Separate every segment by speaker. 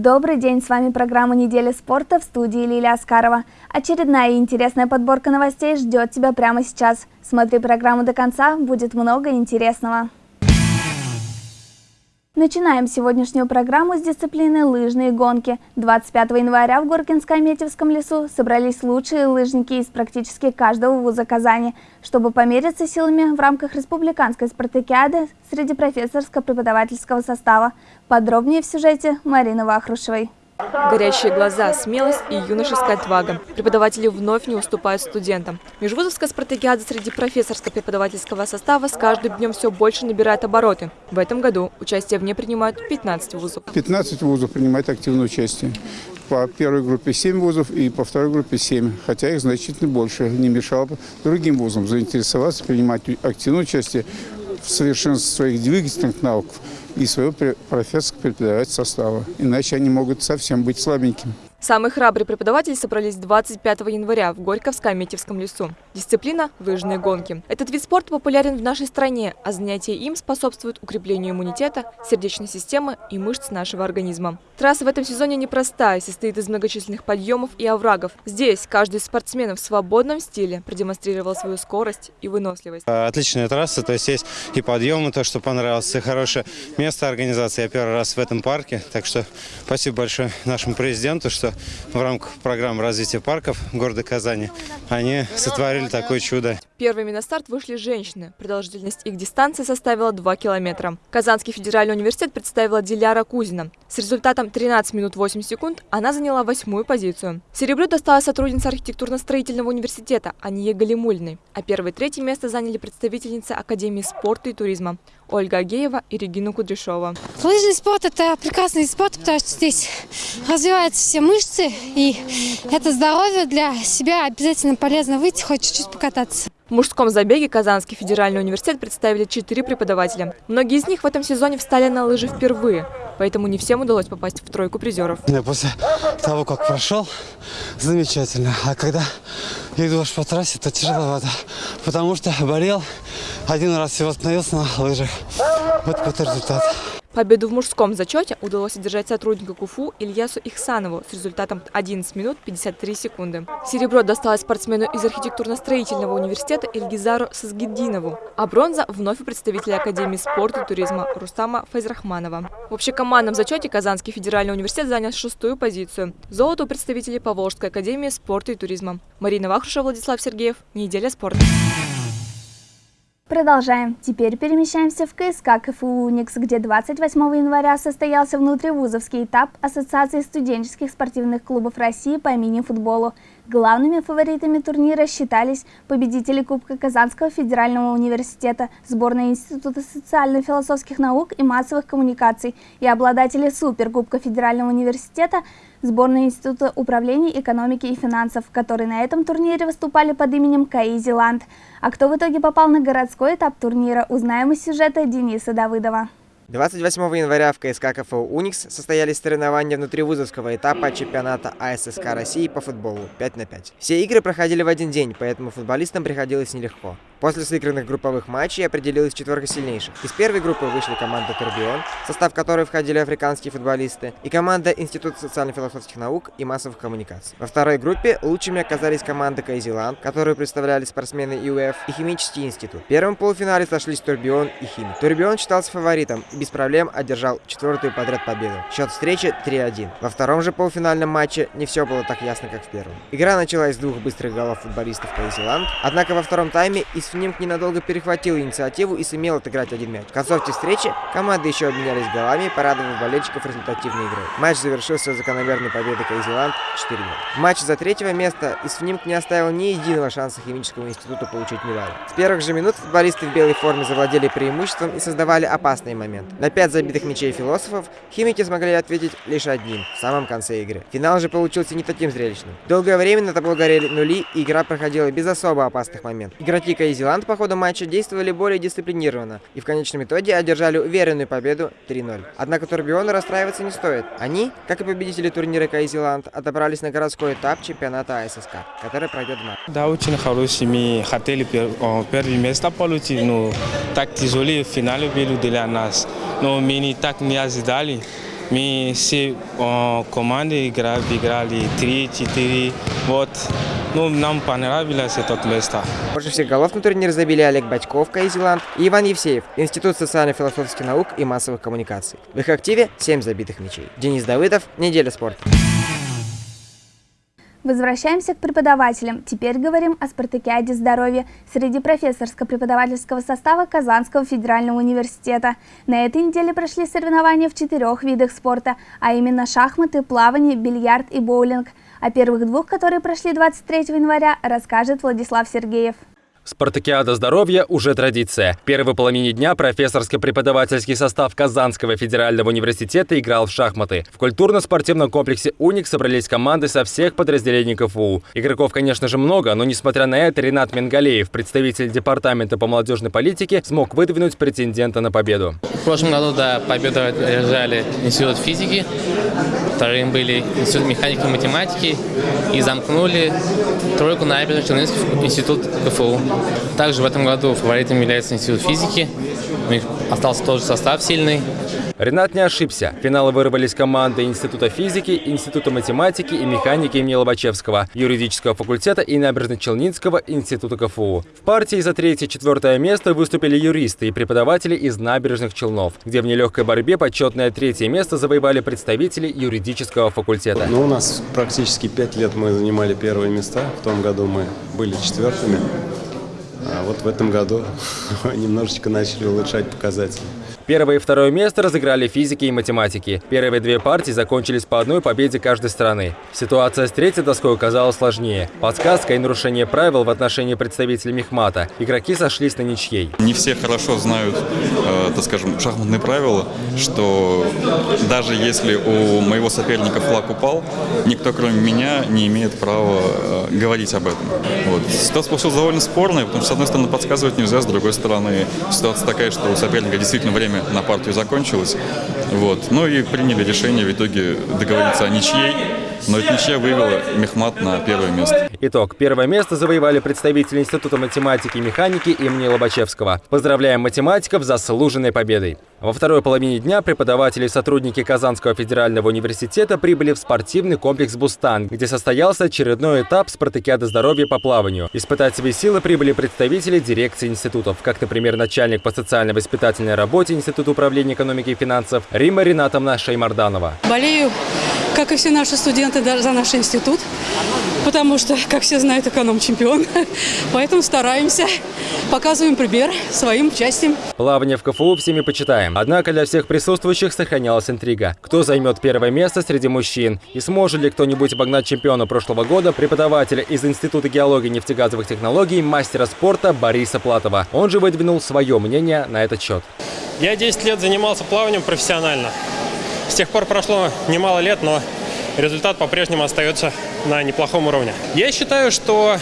Speaker 1: Добрый день, с вами программа «Неделя спорта» в студии Лилия Аскарова. Очередная интересная подборка новостей ждет тебя прямо сейчас. Смотри программу до конца, будет много интересного. Начинаем сегодняшнюю программу с дисциплины лыжные гонки. 25 января в Горкинско-Аметьевском лесу собрались лучшие лыжники из практически каждого вуза Казани, чтобы помериться силами в рамках республиканской спартакиады среди профессорско-преподавательского состава. Подробнее в сюжете Марины Вахрушевой.
Speaker 2: Горящие глаза, смелость и юношеская отвага. Преподаватели вновь не уступают студентам. Межвузовская спартакиада среди профессорско-преподавательского состава с каждым днем все больше набирает обороты. В этом году участие в ней принимают 15 вузов.
Speaker 3: 15 вузов принимают активное участие. По первой группе 7 вузов и по второй группе 7, хотя их значительно больше. Не мешало другим вузам заинтересоваться, принимать активное участие в своих двигательных навыков и своего профессорско-преподавательского состава. Иначе они могут совсем быть слабенькими.
Speaker 2: Самые храбрые преподаватели собрались 25 января в Горьковско-Метьевском лесу. Дисциплина – лыжные гонки. Этот вид спорта популярен в нашей стране, а занятия им способствуют укреплению иммунитета, сердечной системы и мышц нашего организма. Трасса в этом сезоне непростая, состоит из многочисленных подъемов и оврагов. Здесь каждый из спортсменов в свободном стиле продемонстрировал свою скорость и выносливость.
Speaker 4: Отличная трасса, то есть есть и подъемы, то, что понравилось, и хорошее место организации. Я первый раз в этом парке, так что спасибо большое нашему президенту, что в рамках программы развития парков города Казани они сотворили такое чудо.
Speaker 2: Первыми на старт вышли женщины. Продолжительность их дистанции составила 2 километра. Казанский федеральный университет представила Диляра Кузина. С результатом 13 минут 8 секунд она заняла восьмую позицию. Серебро досталось сотруднице архитектурно-строительного университета Анье Галимульной. А первое и третье место заняли представительницы Академии спорта и туризма Ольга Агеева и Регина Кудряшова.
Speaker 5: Лыжный спорт – это прекрасный спорт, потому что здесь развиваются все мышцы, и это здоровье для себя обязательно полезно выйти, хоть чуть-чуть покататься.
Speaker 2: В мужском забеге Казанский федеральный университет представили четыре преподавателя. Многие из них в этом сезоне встали на лыжи впервые, поэтому не всем удалось попасть в тройку призеров.
Speaker 6: После того, как прошел, замечательно. А когда идешь по трассе, то тяжеловато, потому что болел, один раз всего остановился на лыжах. Вот какой результат.
Speaker 2: Победу в мужском зачете удалось одержать сотруднику КУФУ Ильясу Ихсанову с результатом 11 минут 53 секунды. Серебро досталось спортсмену из архитектурно-строительного университета Ильгизару Сазгиддинову, а бронза вновь представителя Академии спорта и туризма Рустама Файзрахманова. В общекомандном зачете Казанский федеральный университет занял шестую позицию. Золото у представителей Поволжской академии спорта и туризма. Марина Вахрушева, Владислав Сергеев. Неделя спорта.
Speaker 1: Продолжаем. Теперь перемещаемся в КСК КФУ «Уникс», где 28 января состоялся внутривузовский этап Ассоциации студенческих спортивных клубов России по мини-футболу. Главными фаворитами турнира считались победители Кубка Казанского федерального университета, сборная Института социально-философских наук и массовых коммуникаций и обладатели Суперкубка Федерального университета, сборная Института управления экономики и финансов, которые на этом турнире выступали под именем Каизиланд. А кто в итоге попал на городской этап турнира, узнаем из сюжета Дениса Давыдова.
Speaker 7: 28 января в КСК КФУ «Уникс» состоялись соревнования внутривузовского этапа чемпионата АССК России по футболу 5 на 5. Все игры проходили в один день, поэтому футболистам приходилось нелегко. После сыгранных групповых матчей определилась четверка сильнейших. Из первой группы вышли команда «Турбион», в состав которой входили африканские футболисты, и команда Института социально-философских наук и массовых коммуникаций. Во второй группе лучшими оказались команда «Кайзиланд», которую представляли спортсмены ИУФ и Химический институт. В первом полуфинале сошлись «Турбион» и «Химик». «Турбион» считался фаворитом без проблем одержал четвертую подряд победу. Счет встречи 3-1. Во втором же полуфинальном матче не все было так ясно, как в первом. Игра началась с двух быстрых голов футболистов «Кайзиланд», однако во втором тайме Исфнимк ненадолго перехватил инициативу и сумел отыграть один мяч. В концовке встречи команды еще обменялись голами, порадовав болельщиков результативной игрой. Матч завершился закономерной победой Кайзеланд 4 В матче за третьего места Исфнимк не оставил ни единого шанса химическому институту получить медаль. С первых же минут футболисты в белой форме завладели преимуществом и создавали опасный момент. На 5 забитых мячей философов химики смогли ответить лишь одним в самом конце игры. Финал же получился не таким зрелищным. Долгое время на табло горели нули, и игра проходила без особо опасных моментов. Игроки Кайзеланд по ходу матча действовали более дисциплинированно и в конечном итоге одержали уверенную победу 3-0. Однако Турбиону расстраиваться не стоит. Они, как и победители турнира Кайзеланд, отобрались на городской этап чемпионата АССК, который пройдет в марте.
Speaker 8: Да, очень хороший. Мы хотели первое место получить, но так тяжело в финале были для нас. Но мы так не ожидали. Мы все э, команды играли, играли 3-4. Вот. Ну, нам понравилось это место.
Speaker 7: Больше всех голов на турнире забили Олег Батьков, Кайзеланд, и Иван Евсеев, Институт социально-философских наук и массовых коммуникаций. В их активе 7 забитых мячей. Денис Давыдов, Неделя спорта.
Speaker 1: Возвращаемся к преподавателям. Теперь говорим о спартакиаде здоровья среди профессорско-преподавательского состава Казанского федерального университета. На этой неделе прошли соревнования в четырех видах спорта, а именно шахматы, плавание, бильярд и боулинг. О первых двух, которые прошли 23 января, расскажет Владислав Сергеев.
Speaker 9: Спартакиада здоровья уже традиция. В первой половине дня профессорско-преподавательский состав Казанского федерального университета играл в шахматы. В культурно-спортивном комплексе «Уник» собрались команды со всех подразделений КФУ. Игроков, конечно же, много, но несмотря на это, Ренат Менгалеев, представитель департамента по молодежной политике, смог выдвинуть претендента на победу.
Speaker 10: В прошлом году до победы одержали Институт физики, вторым были Институт механики и математики и замкнули тройку на Челнинский институт КФУ. Также в этом году фаворитом является Институт физики. У них остался тот же состав сильный.
Speaker 9: Ренат не ошибся. В финалы вырвались команды Института физики, Института математики и механики имени Лобачевского, юридического факультета и Набережно-Челнинского института КФУ. В партии за третье и четвертое место выступили юристы и преподаватели из набережных Челнов, где в нелегкой борьбе почетное третье место завоевали представители юридического факультета.
Speaker 11: Ну, у нас практически пять лет мы занимали первые места. В том году мы были четвертыми. А вот в этом году немножечко начали улучшать показатели.
Speaker 9: Первое и второе место разыграли физики и математики. Первые две партии закончились по одной победе каждой страны. Ситуация с третьей доской оказалась сложнее. Подсказка и нарушение правил в отношении представителей Мехмата. Игроки сошлись на ничьей.
Speaker 12: Не все хорошо знают, э, так скажем, шахматные правила, что даже если у моего соперника флаг упал, никто кроме меня не имеет права э, говорить об этом. Вот. Ситуация получилась довольно спорная, потому что с одной стороны подсказывать нельзя, с другой стороны ситуация такая, что у соперника действительно время на партию закончилось. Вот. Ну и приняли решение в итоге договориться о ничьей. Но эта ничья вывела Мехмат на первое место.
Speaker 9: Итог. Первое место завоевали представители Института математики и механики имени Лобачевского. Поздравляем математиков с заслуженной победой. Во второй половине дня преподаватели и сотрудники Казанского федерального университета прибыли в спортивный комплекс «Бустан», где состоялся очередной этап спартакиады здоровья по плаванию. Испытать свои силы прибыли представители дирекции институтов, как, например, начальник по социально-воспитательной работе Института управления экономики и финансов Рима Ринатовна Шеймарданова.
Speaker 13: Болею как и все наши студенты, за наш институт, потому что, как все знают, эконом-чемпион. Поэтому стараемся, показываем пример своим участием.
Speaker 9: Плавание в КФУ всеми почитаем. Однако для всех присутствующих сохранялась интрига. Кто займет первое место среди мужчин? И сможет ли кто-нибудь обогнать чемпиона прошлого года, преподавателя из Института геологии и нефтегазовых технологий, мастера спорта Бориса Платова? Он же выдвинул свое мнение на этот счет.
Speaker 14: Я 10 лет занимался плаванием профессионально. С тех пор прошло немало лет, но результат по-прежнему остается на неплохом уровне. Я считаю, что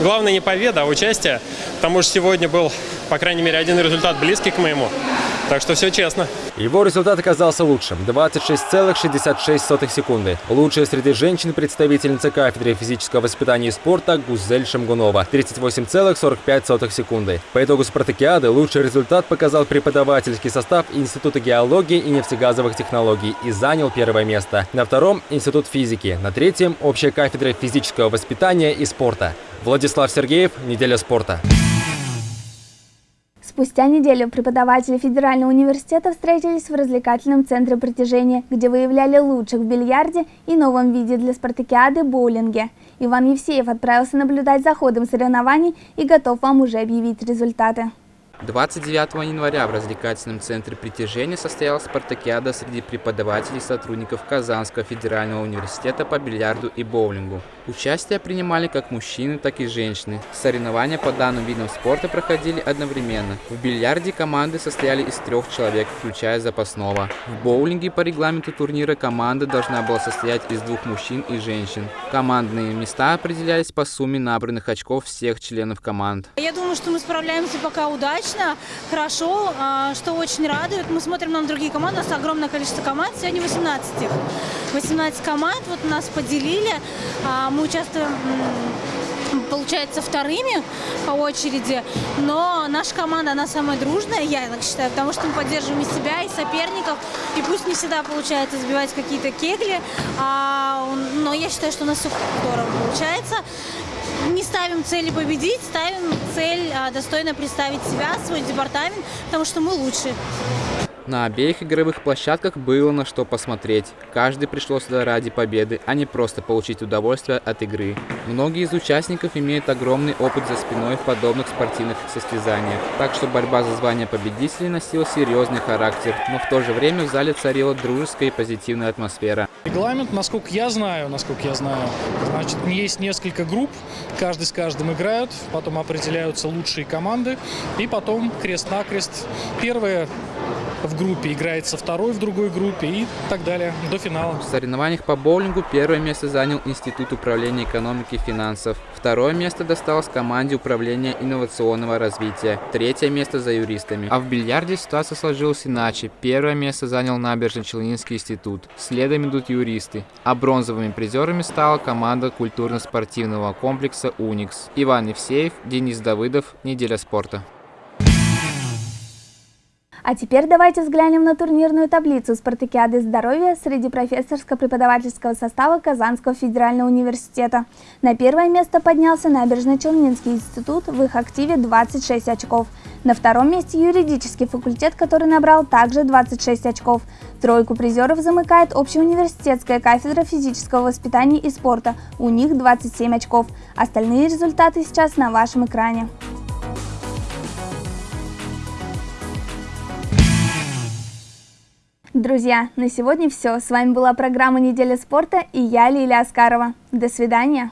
Speaker 14: главное не победа, а участие. Потому что сегодня был, по крайней мере, один результат близкий к моему. Так что все честно.
Speaker 9: Его результат оказался лучшим – 26,66 секунды. Лучшая среди женщин представительница кафедры физического воспитания и спорта Гузель Шамгунова – 38,45 секунды. По итогу спартакиады лучший результат показал преподавательский состав Института геологии и нефтегазовых технологий и занял первое место. На втором – Институт физики. На третьем – общая кафедра физического воспитания и спорта. Владислав Сергеев, «Неделя спорта».
Speaker 1: Спустя неделю преподаватели Федерального университета встретились в развлекательном центре притяжения, где выявляли лучших в бильярде и новом виде для спартакиады – боулинге. Иван Евсеев отправился наблюдать за ходом соревнований и готов вам уже объявить результаты.
Speaker 15: 29 января в развлекательном центре притяжения состоялась спартакиада среди преподавателей и сотрудников Казанского федерального университета по бильярду и боулингу. Участие принимали как мужчины, так и женщины. Соревнования по данным видам спорта проходили одновременно. В бильярде команды состояли из трех человек, включая запасного. В боулинге по регламенту турнира команда должна была состоять из двух мужчин и женщин. Командные места определялись по сумме набранных очков всех членов команд.
Speaker 16: Я думаю, что мы справляемся пока удачно, хорошо, а, что очень радует. Мы смотрим на другие команды, у нас огромное количество команд, сегодня 18 18 команд, вот нас поделили. Мы участвуем получается, вторыми по очереди, но наша команда, она самая дружная, я так считаю, потому что мы поддерживаем и себя, и соперников, и пусть не всегда получается забивать какие-то кегли, а, но я считаю, что у нас все здорово получается. Не ставим цели победить, ставим цель а, достойно представить себя, свой департамент, потому что мы лучшие.
Speaker 15: На обеих игровых площадках было на что посмотреть. Каждый пришел сюда ради победы, а не просто получить удовольствие от игры. Многие из участников имеют огромный опыт за спиной в подобных спортивных состязаниях, так что борьба за звание победителей носила серьезный характер, но в то же время в зале царила дружеская и позитивная атмосфера.
Speaker 17: Регламент, насколько я знаю, насколько я знаю, значит, есть несколько групп, каждый с каждым играют, потом определяются лучшие команды, и потом крест-накрест. Первая в группе играется второй в другой группе и так далее, до финала.
Speaker 15: В соревнованиях по боулингу первое место занял Институт управления экономики и финансов. Второе место досталось команде управления инновационного развития. Третье место за юристами. А в бильярде ситуация сложилась иначе. Первое место занял Набережно-Челнинский институт. Следом идут юристы. А бронзовыми призерами стала команда культурно-спортивного комплекса «Уникс». Иван Евсеев, Денис Давыдов. Неделя спорта.
Speaker 1: А теперь давайте взглянем на турнирную таблицу спартакиады здоровья среди профессорско-преподавательского состава Казанского федерального университета. На первое место поднялся Набережно-Челнинский институт, в их активе 26 очков. На втором месте юридический факультет, который набрал также 26 очков. Тройку призеров замыкает общеуниверситетская кафедра физического воспитания и спорта, у них 27 очков. Остальные результаты сейчас на вашем экране. Друзья, на сегодня все. С вами была программа «Неделя спорта» и я, Лилия Аскарова. До свидания.